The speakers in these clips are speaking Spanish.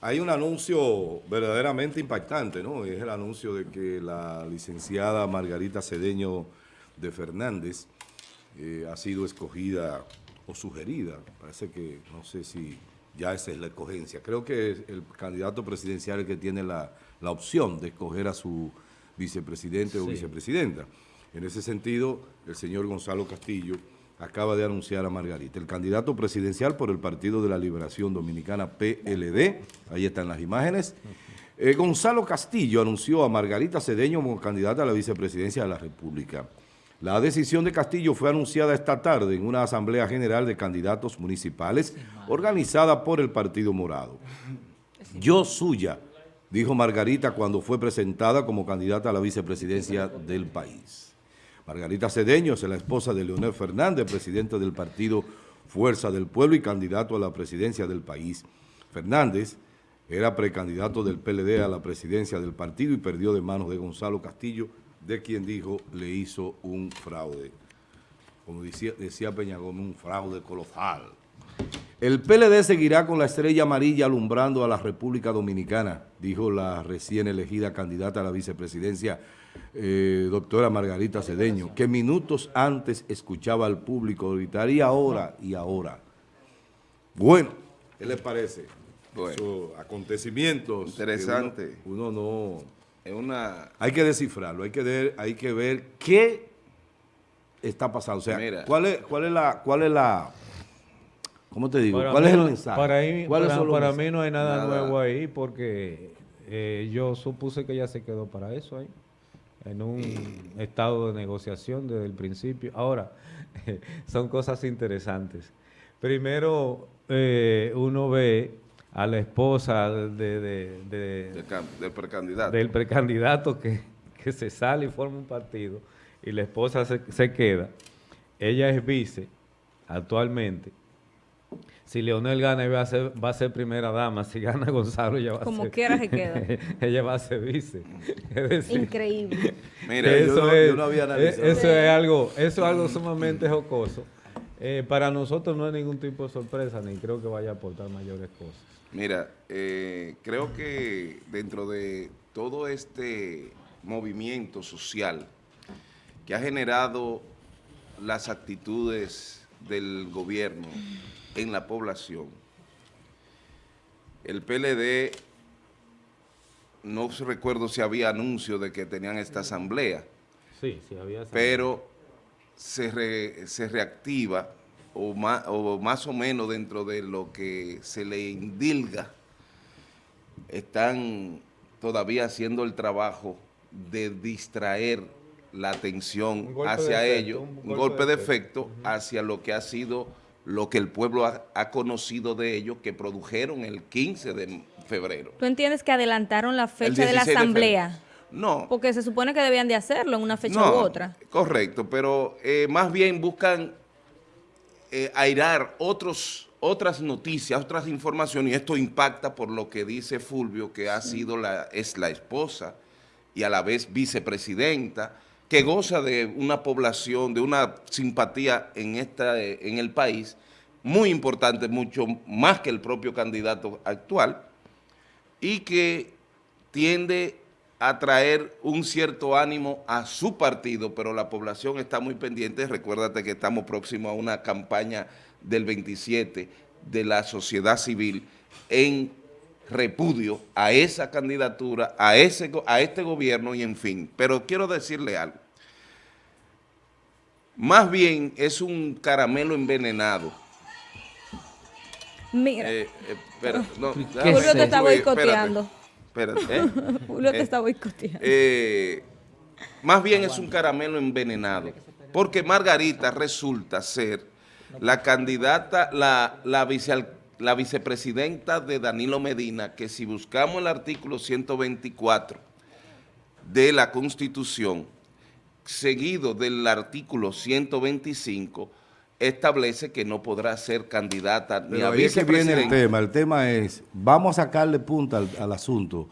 Hay un anuncio verdaderamente impactante, ¿no? Es el anuncio de que la licenciada Margarita Cedeño de Fernández eh, ha sido escogida o sugerida, parece que no sé si ya esa es la escogencia. Creo que es el candidato presidencial el que tiene la, la opción de escoger a su vicepresidente o vicepresidenta. En ese sentido, el señor Gonzalo Castillo acaba de anunciar a Margarita. El candidato presidencial por el Partido de la Liberación Dominicana, PLD, ahí están las imágenes. Eh, Gonzalo Castillo anunció a Margarita Cedeño como candidata a la vicepresidencia de la República. La decisión de Castillo fue anunciada esta tarde en una asamblea general de candidatos municipales organizada por el Partido Morado. Yo suya, dijo Margarita cuando fue presentada como candidata a la vicepresidencia del país. Margarita Cedeño es la esposa de Leonel Fernández, presidente del partido Fuerza del Pueblo y candidato a la presidencia del país. Fernández era precandidato del PLD a la presidencia del partido y perdió de manos de Gonzalo Castillo, de quien dijo le hizo un fraude. Como decía, decía Peña Gómez, un fraude colosal. El PLD seguirá con la estrella amarilla alumbrando a la República Dominicana, dijo la recién elegida candidata a la vicepresidencia, eh, doctora Margarita Cedeño, que minutos antes escuchaba al público gritar, y ahora, y ahora. Bueno, ¿qué les parece? Bueno, acontecimientos. Interesante. Uno, no... Es una... Hay que descifrarlo, hay que ver, hay que ver qué está pasando. O sea, ¿cuál es, cuál es la... Cuál es la ¿Cómo te digo? ¿Cuál es el mensaje? Para, mí no hay nada, nuevo ahí porque eh, yo supuse que ella se quedó para eso ahí, en un estado de negociación desde el principio. Ahora, son cosas interesantes. Primero, eh, uno ve a la esposa de, del precandidato, del precandidato que, que, se sale y forma un partido y la esposa se, se queda. Ella es vice actualmente si Leonel gana, va a ser, va a ser primera dama. Si gana Gonzalo, ella va a ser... Como quiera se queda. ella va a ser vice. Increíble. Mira, eso, es, no había analizado. Eso es algo, eso es algo sumamente jocoso. Eh, para nosotros no hay ningún tipo de sorpresa, ni creo que vaya a aportar mayores cosas. Mira, eh, creo que dentro de todo este movimiento social que ha generado las actitudes del gobierno en la población. El PLD, no recuerdo si había anuncio de que tenían esta asamblea. Sí, sí había. Pero se, se reactiva o más, o más o menos dentro de lo que se le indilga, están todavía haciendo el trabajo de distraer la atención hacia ellos, un, golpe, de efecto, hacia lo que ha sido lo que el pueblo ha, conocido de ellos que produjeron el 15 de febrero. ¿Tú entiendes que adelantaron la fecha de la asamblea? no. Porque se supone que debían de hacerlo en una fecha u otra. correcto, pero eh, más bien buscan eh, airar otros, otras noticias, otras informaciones, y esto impacta por lo que dice Fulvio, que ha sido la, es la esposa y a la vez vicepresidenta, que goza de una población, de una simpatía en, esta, en el país, muy importante, mucho más que el propio candidato actual, y que tiende a traer un cierto ánimo a su partido, pero la población está muy pendiente. Recuérdate que estamos próximos a una campaña del 27 de la sociedad civil en repudio a esa candidatura, a, ese, a este gobierno y en fin. Pero quiero decirle algo. Más bien es un caramelo envenenado. Mira. Eh, eh, no, Julio te está boicoteando. Espérate, ¿eh? Julio te está boicoteando. más bien es un caramelo envenenado, porque Margarita resulta ser la candidata, la, la, la vicepresidenta de Danilo Medina, que si buscamos el artículo 124 de la Constitución, seguido del artículo 125, establece que no podrá ser candidata ni a vicepresidente. viene el tema, el tema es, vamos a sacarle punta al, asunto,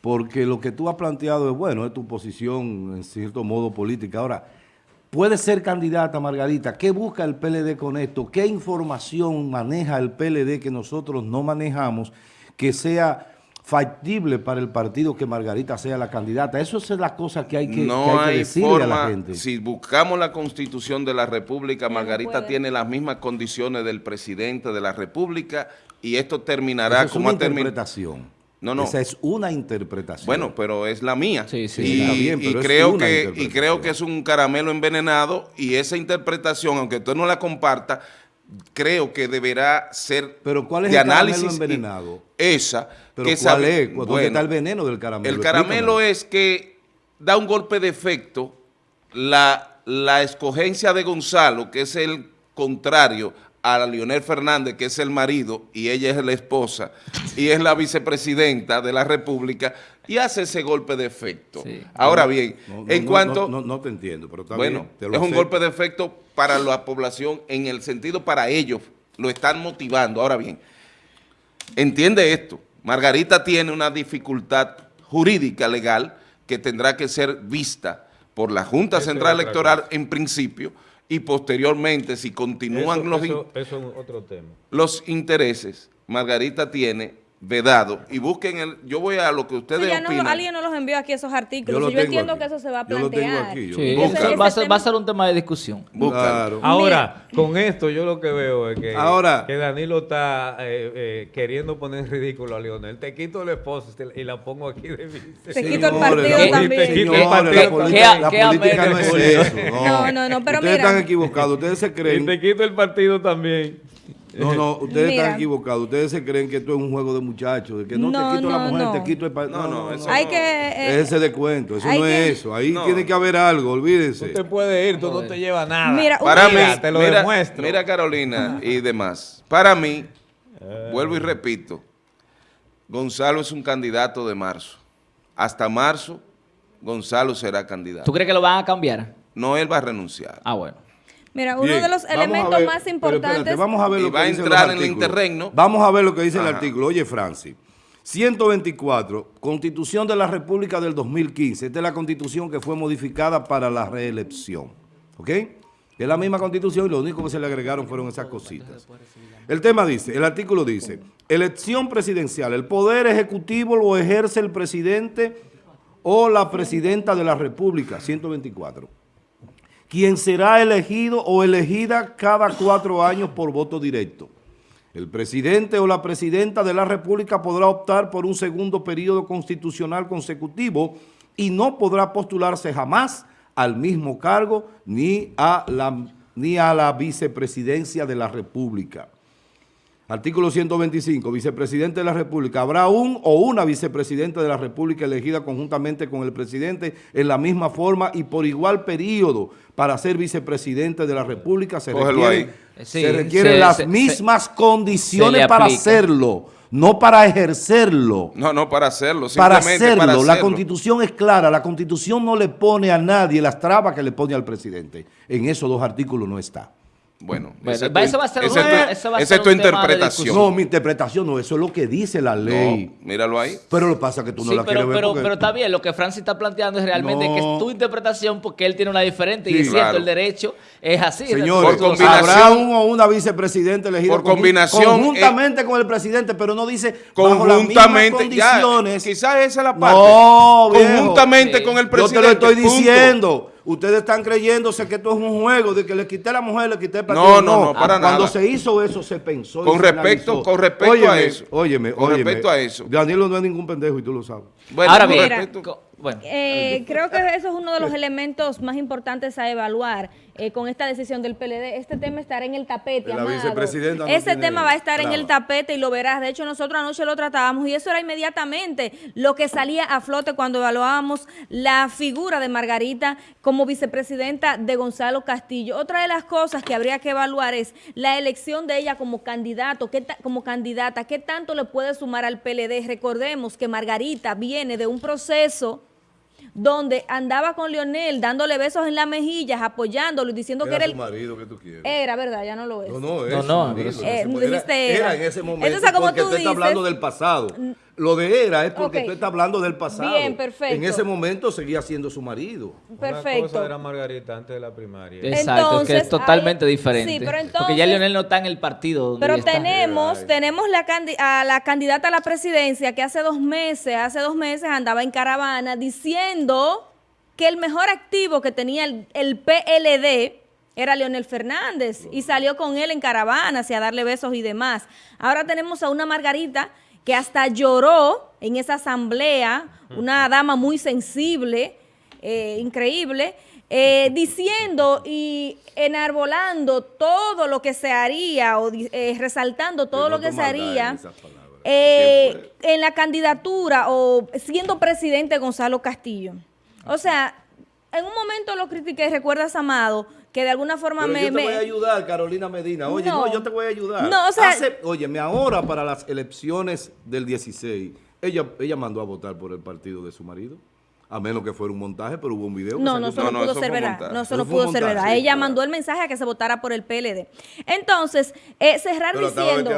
porque lo que tú has planteado es bueno, es tu posición en cierto modo política. Ahora, puede ser candidata Margarita, ¿qué busca el PLD con esto? ¿Qué información maneja el PLD que nosotros no manejamos? que sea factible para el partido que Margarita sea la candidata. Eso es la cosa que hay que, no que, hay que hay decirle forma, a la gente. Si buscamos la constitución de la República, Margarita tiene las mismas condiciones del presidente de la República y esto terminará Esa es como una ha terminado. interpretación. No, no. Esa es una interpretación. Bueno, pero es la mía. Sí, sí. Y, Está bien, y pero creo una que, y creo que es un caramelo envenenado y esa interpretación, aunque usted no la comparta, creo que deberá ser Pero ¿cuál es de el caramelo análisis envenenado? Esa. Pero que ¿cuál sabe- es? ¿Dónde bueno, está el veneno del caramelo? El caramelo Explícame. es que da un golpe de efecto la, la escogencia de Gonzalo, que es el contrario a Leonel Fernández, que es el marido, y ella es la esposa, y es la vicepresidenta de la República, y hace ese golpe de efecto. Sí. Ahora bien, No, no, en no, cuanto... No, no- no te entiendo, pero está Bueno, bien. te lo es un golpe de efecto para la población en el sentido para ellos, lo están motivando. Ahora bien, entiende esto, Margarita tiene una dificultad jurídica legal que tendrá que ser vista por la Junta Eso Central Electoral en principio y posteriormente si continúan Eso, los, in- eso- eso es otro tema. los intereses, Margarita tiene vedado y busquen el, yo voy a lo que ustedes Sí, ya no, alguien nos los envió aquí esos artículos. Yo lo y yo tengo entiendo aquí. que eso se va a Yo lo tengo plantear. aquí, yo Sí, lo eso Busca. va, a ser, va a ser un tema de discusión. Claro. Ahora, con esto yo lo que veo es que, Ahora- que Danilo está eh, eh, queriendo poner en ridículo a Leonel. Te quito la esposa y y la pongo aquí de vice. Te quito el partido también. Te quito el partido la también. política, ¿Qué- la qué política no es eso. No, no, no, pero Ustedes mira. están equivocados. Ustedes se Y creen... te quito el partido también. No, no, ustedes Mira. están equivocados. Ustedes se creen que esto es un juego de muchachos, de que no, No, te quito la mujer, no. te quito el. No, no, eso Hay no. que... eh, Ese de cuento, eso no que- es eso. Ahí No. tiene que haber algo, olvídense. Tú te puedes ir, tú no te llevas nada. Mira, Para mí, Mira, te lo mira, demuestro. mira Carolina y demás. Para mí, Eh. vuelvo y repito, Gonzalo es un candidato de marzo. Hasta marzo, Gonzalo será candidato. ¿Tú crees que lo van a cambiar? No, él va a renunciar. Ah, bueno. Mira, uno Bien, de los vamos a elementos ver- más importantes... espérate, vamos a ver lo va a que dicen entrar en el interregno. Vamos a ver lo que dice el artículo. Oye, Francis. 124, Constitución de la República del 2015. Esta es la constitución que fue modificada para la reelección. ¿Ok? Es la misma constitución y lo único que se le agregaron fueron esas cositas. El tema dice, el artículo dice, elección presidencial, el poder ejecutivo lo ejerce el presidente o la presidenta de la República, 124 quien será elegido o elegida cada cuatro años por voto directo. El presidente o la presidenta de la República podrá optar por un segundo periodo constitucional consecutivo y no podrá postularse jamás al mismo cargo ni a la, ni a la vicepresidencia de la República. Artículo 125, vicepresidente de la República. Habrá un o una vicepresidenta de la República elegida conjuntamente con el presidente en la misma forma y por igual periodo para ser vicepresidente de la República. Se Cógelo requieren. Sí, se requieren se- las se- mismas se condiciones para hacerlo, no para ejercerlo. No, no, para hacerlo. Para Simplemente hacerlo, para la hacerlo. constitución es clara, la constitución no le pone a nadie las trabas que le pone al presidente. En esos dos artículos no está. Bueno, Bueno, esa es va- tu- eso va a ser tu- eso va a esa ser es tu interpretación. No, mi interpretación no, eso es lo que dice la ley. No, míralo ahí. Pero lo que pasa es que tú no sí, la pero, quieres ver pero, porque- pero está bien, lo que Francis está planteando es realmente No. que es tu interpretación porque él tiene una diferente y es cierto, claro. el derecho es así. Señores, Por combinación- habrá un o una vicepresidente elegida Por combinación, eh, conjuntamente con el presidente, pero no dice bajo las Conjuntamente, ya, condiciones. quizás esa es la parte. No, viejo. Conjuntamente Sí. con el Yo presidente. te lo estoy punto. diciendo. Ustedes están creyéndose que esto es un juego de que le quité a la mujer, le quité el No, partido. no, no, para Cuando nada. se hizo eso, se pensó. Con respecto- con respecto Óyeme, a eso. Óyeme, Con óyeme. respecto a eso. Danilo no es ningún pendejo y tú lo sabes. Bueno, Ahora con bien, bueno, Eh, creo que eso es uno de los elementos más importantes a evaluar eh, con esta decisión del PLD. Este tema estará en el tapete, La amado. vicepresidenta no Ese tiene tema va a estar en el tapete y lo verás. De hecho, nosotros anoche lo tratábamos y eso era inmediatamente lo que salía a flote cuando evaluábamos la figura de Margarita como vicepresidenta de Gonzalo Castillo. Otra de las cosas que habría que evaluar es la elección de ella como candidato, como candidata, qué tanto le puede sumar al PLD. Recordemos que Margarita viene de un proceso donde andaba con Leonel dándole besos en las mejillas, apoyándolo y diciendo que era el... marido que tú quieres. Era, ¿verdad? Ya no lo es. No, no, es No, su no, Eh, dijiste era, era. era en ese momento Entonces, como porque tú usted está dices- hablando del pasado. Lo de era es porque Ok. tú estás hablando del pasado. Bien, perfecto. En ese momento seguía siendo su marido. Una Perfecto. cosa era Margarita antes de la primaria. Exacto, es que Entonces, es totalmente diferente. sí, pero Porque entonces- ya Lionel no está en el partido donde Pero está. tenemos, tenemos la candi- a la candidata a la presidencia que hace dos meses, hace dos meses andaba en caravana diciendo que el mejor activo que tenía el, el PLD era Leonel Fernández y salió con él en caravana hacia darle besos y demás. Ahora tenemos a una Margarita que hasta lloró en esa asamblea, una dama muy sensible, eh, increíble, eh, diciendo y enarbolando todo lo que se haría o eh, resaltando todo no lo que se haría eh, en la candidatura o siendo presidente Gonzalo Castillo. O sea, en un momento lo critiqué, recuerdas, Amado, que de alguna forma Pero me... yo te me- voy a ayudar, Carolina Medina. Oye, No. no, yo te voy a ayudar. No, o sea- Hace- óyeme, ahora para las elecciones del 16, ella, ella mandó a votar por el partido de su marido. A menos que fuera un montaje, pero hubo un video. que No, no, eso no, No, pudo eso ser verdad. montaje. No, eso no pudo ser verdad. sí, Ella claro. mandó el mensaje a que se votara por el PLD. Entonces, eh, cerrar Pero diciendo,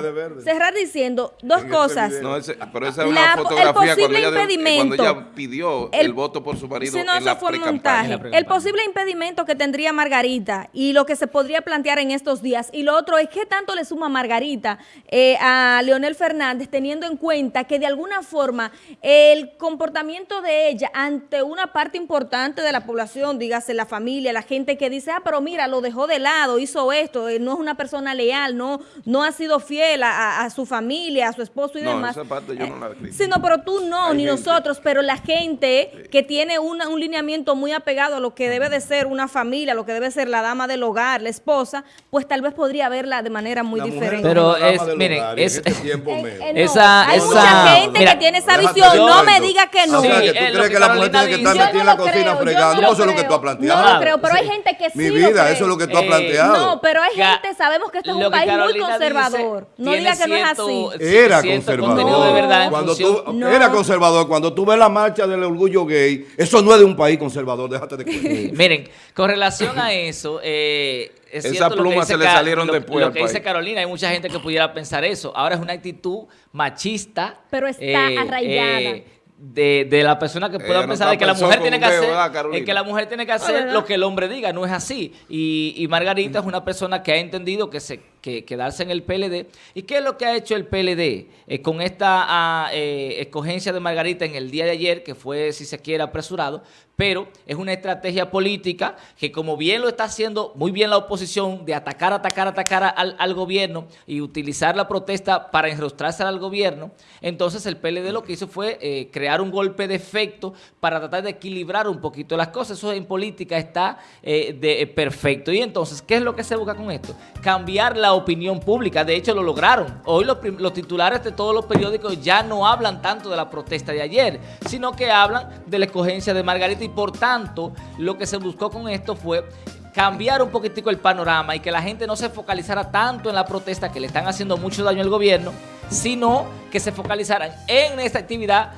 cerrar diciendo dos En cosas. No, ese- pero esa es una La- el cuando posible ella, de- impedimento. cuando ella pidió el, El- voto por su marido Sí, no, en eso la fue montaje. la El posible impedimento que tendría Margarita y lo que se podría plantear en estos días. Y lo otro es qué tanto le suma Margarita eh, a Leonel Fernández, teniendo en cuenta que de alguna forma el comportamiento de ella ante una parte importante de la población, dígase la familia, la gente que dice, ah, pero mira, lo dejó de lado, hizo esto, eh, no es una persona leal, no, no ha sido fiel a, a- a su familia, a su esposo y No, demás. esa parte yo no la Eh, critico. Sí, no, pero tú no, Hay ni gente. nosotros, pero la gente que tiene una- un lineamiento muy apegado a lo que debe de ser una familia, lo que debe ser la dama del hogar, la esposa, pues tal vez podría verla de manera muy La diferente. Pero es es- miren, hogar, y en es- este tiempo Eh, menos. eh, no, Esa- hay esa- mucha gente mira, que tiene esa visión, no me diga que no. O sea, que tú es crees que que la mujer tiene que estar metida en la no lo cocina fregando. no No, lo eso es lo que tú has planteado. No creo, pero hay gente que sí Mi lo vida, cree. eso es lo que tú has Eh, planteado. No, pero hay gente, sabemos que este es un país muy conservador. dice no diga que no es así. Era conservador. cuando tú, No. Era conservador. Cuando tú ves la marcha del orgullo gay, eso no es de un país conservador, déjate de Miren, con relación a eso, eh, es Esas plumas se le salieron lo, después lo al que dice país. Carolina, hay mucha gente que pudiera pensar eso. Ahora es una actitud machista. Pero está arraigada. De, de la persona que pueda no pensar de que la mujer tiene que hacer es que la mujer tiene que hacer lo que el hombre diga, no es así. Y, y Margarita es una persona que ha entendido que se que quedarse en el PLD. ¿Y qué es lo que ha hecho el PLD Eh, con esta ah, eh, escogencia de Margarita en el día de ayer, que fue, si se quiere, apresurado? Pero es una estrategia política que como bien lo está haciendo muy bien la oposición de atacar, atacar, atacar al, gobierno y utilizar la protesta para enrostrarse al gobierno, entonces el PLD lo que hizo fue eh, crear un golpe de efecto para tratar de equilibrar un poquito las cosas. Eso en política está de, perfecto. Y entonces, ¿qué es lo que se busca con esto? Cambiar la opinión pública. De hecho, lo lograron. Hoy los, los titulares de todos los periódicos ya no hablan tanto de la protesta de ayer, sino que hablan de la escogencia de Margarita y por tanto, lo que se buscó con esto fue cambiar un poquitico el panorama y que la gente no se focalizara tanto en la protesta que le están haciendo mucho daño al gobierno, sino que se focalizaran en esta actividad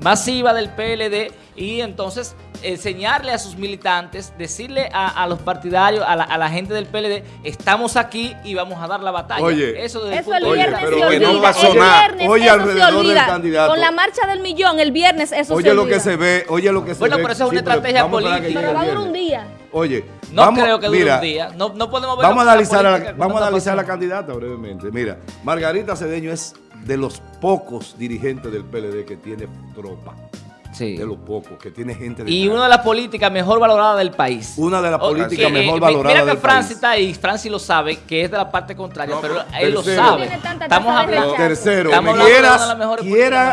masiva del PLD y entonces enseñarle a sus militantes, decirle a, a los partidarios, a la, a la gente del PLD, estamos aquí y vamos a dar la batalla. Oye, eso, desde el Eso punto el de Oye, viernes pero se que no olvida. pasó el nada. viernes Oye, eso alrededor se del olvida. candidato. Con la marcha del millón, el viernes eso se Oye lo que se ve, oye lo que se Bueno, ve. pero eso es una Sí, estrategia política. Pero va a durar un día. Oye, No vamos- creo que dure mira, un día. No, no podemos ver Vamos a la analizar, a la, vamos a analizar a la candidata brevemente. Mira, Margarita Cedeño es de los pocos dirigentes del PLD que tiene tropa. Sí. De los pocos, que tiene gente de Y una de las políticas mejor valoradas del país. Una de las políticas mejor eh, valoradas Mira que Francis está ahí, Francis lo sabe, que es de la parte contraria, No, pero pero él lo tercero. sabe. Estamos hablando... Tercero, Estamos hablando de quiera, políticas mejor quiera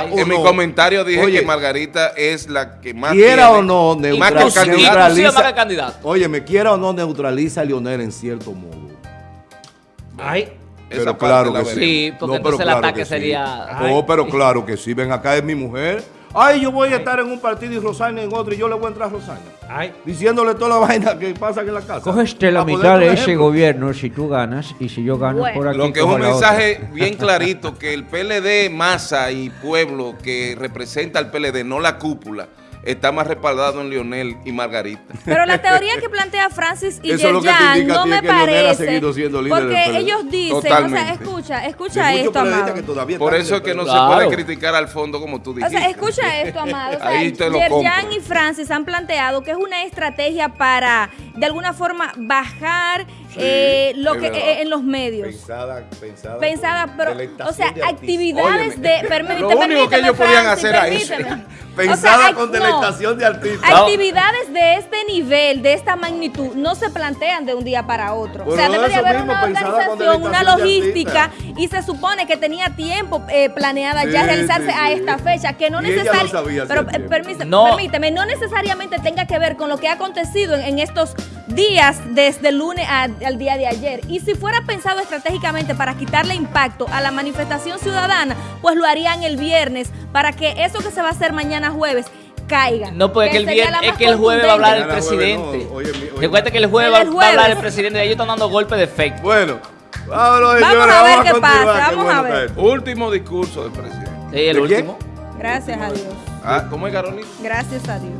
del país. o En mi no. comentario dije Oye, que Margarita es la que más quiera tiene, o no, más que neutral- el candidato. Inclusive neutraliza- más que candidato. Oye, me quiera o no neutraliza a Lionel en cierto modo. Ay, Pero parte claro la que veremos. Sí, porque entonces el ataque que sí. sería- No, pero claro que sí. Ven acá es mi mujer. Ay, yo voy a estar en un partido y Rosana en otro y yo le voy a entrar a Rosana. ay. Diciéndole toda la vaina que pasa aquí en la casa. Cógete la Pa' poner mitad de ese gobierno si tú ganas y si yo gano Bueno. por aquí. Lo que es un la otra. mensaje bien clarito, que el PLD, masa y pueblo que representa al PLD, no la cúpula, está más respaldado en Lionel y Margarita. Pero la teoría que plantea Francis y Yerjan no me parece, porque ellos dicen, o sea, escucha, escucha esto, amado. que Por eso es que no se puede criticar al fondo como tú O dijiste. sea, escucha esto, Amado. O sea, Ahí te lo Yerjan y Francis han planteado que es una estrategia para, de alguna forma, bajar eh, lo que eh, en los medios. Pensada, pensada. Pero, o sea, de actividades Óyeme, de... Permíteme, lo único que ellos podían hacer a eso. permíteme. Pensada O sea, con no. delectación de artistas. Actividades de este nivel, de esta magnitud, no se plantean de un día para otro. o sea, debe de haber mismo, una organización, una logística, y se supone que tenía tiempo eh, planeada ya realizarse sí, a sí. esta fecha, que no necesariamente, pero eh, permíteme, No. permíteme, no necesariamente tenga que ver con lo que ha acontecido en, en estos días desde el lunes a- al día de ayer. Y si fuera pensado estratégicamente para quitarle impacto a la manifestación ciudadana, pues lo harían el viernes para que eso que se va a hacer mañana jueves caiga. No, porque que el viernes es que el jueves va a hablar el presidente. Recuerda que el jueves va, a hablar el presidente. Ellos están dando golpes de efecto. Bueno, vámonos, Vamos señores, a ver vamos qué pasa, qué vamos bueno a ver. Último discurso del presidente. Sí, el último. Gracias a Dios. Ah, ¿Cómo es, Carolina? Gracias a Dios.